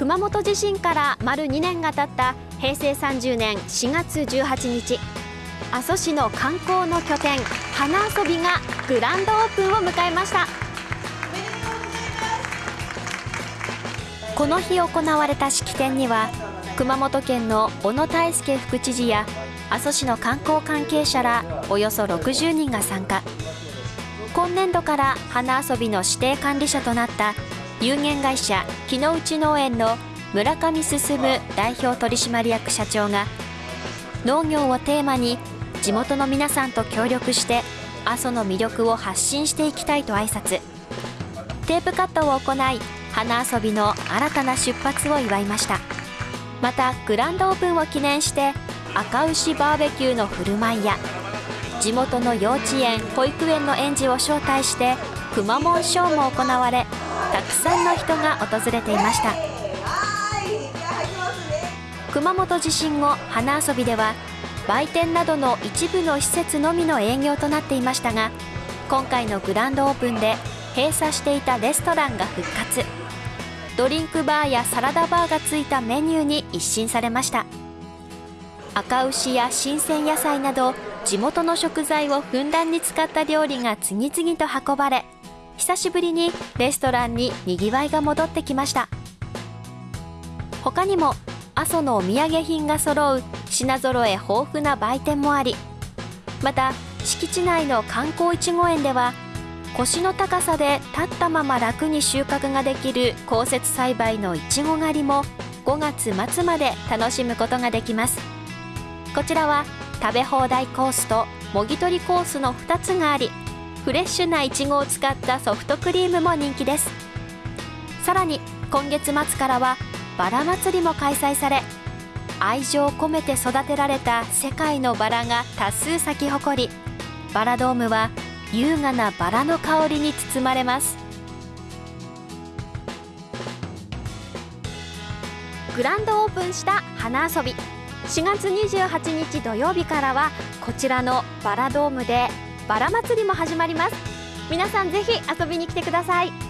熊本地震から丸2年が経った平成30年4月18日。阿蘇市の観光の拠点花遊びがグランドオープンを迎えました。この日行われた式典には熊本県の小野泰輔副知事や阿蘇市の観光関係者らおよそ60人が参加。今年度から花遊びの指定管理者となった有限会社木の内農園の村上進代表取締役社長が農業をテーマに地元の皆さんと協力して阿蘇の魅力を発信していきたいと挨拶。テープカットを行い花遊びの新たな出発を祝いました。またグランドオープンを記念して赤牛バーベキューの振る舞いや地元の幼稚園保育園の園児を招待してくまモンショーも行われたくさんの人が訪れていました。熊本地震後花遊びでは売店などの一部の施設のみの営業となっていましたが今回のグランドオープンで閉鎖していたレストランが復活。ドリンクバーやサラダバーがついたメニューに一新されました。赤牛や新鮮野菜など地元の食材をふんだんに使った料理が次々と運ばれ久しぶりにレストランににぎわいが戻ってきました。他にも阿蘇のお土産品が揃う品揃え豊富な売店もありまた敷地内の観光いちご園では腰の高さで立ったまま楽に収穫ができる降雪栽培のいちご狩りも5月末まで楽しむことができます。こちらは食べ放題コースともぎ取りコースの2つがありフレッシュないちごを使ったソフトクリームも人気です。さらに今月末からはバラ祭りも開催され愛情を込めて育てられた世界のバラが多数咲き誇りバラドームは優雅なバラの香りに包まれます。グランドオープンした花遊び。4月28日土曜日からはこちらのバラドームでバラ祭りも始まります。皆さんぜひ遊びに来てください。